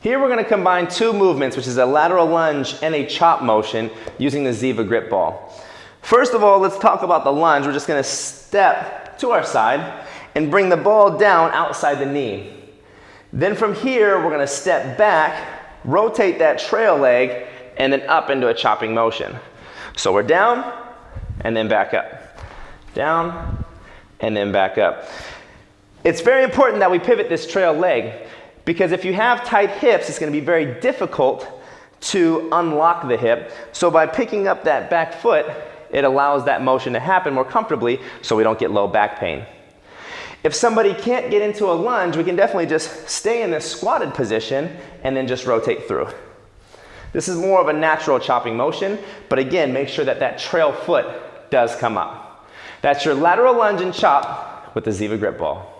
Here we're going to combine two movements, which is a lateral lunge and a chop motion using the Ziva grip ball. First of all, let's talk about the lunge. We're just going to step to our side and bring the ball down outside the knee. Then from here, we're going to step back, rotate that trail leg, and then up into a chopping motion. So we're down and then back up. Down and then back up. It's very important that we pivot this trail leg because if you have tight hips, it's going to be very difficult to unlock the hip. So by picking up that back foot, it allows that motion to happen more comfortably so we don't get low back pain. If somebody can't get into a lunge, we can definitely just stay in this squatted position and then just rotate through. This is more of a natural chopping motion, but again, make sure that that trail foot does come up. That's your lateral lunge and chop with the Ziva grip ball.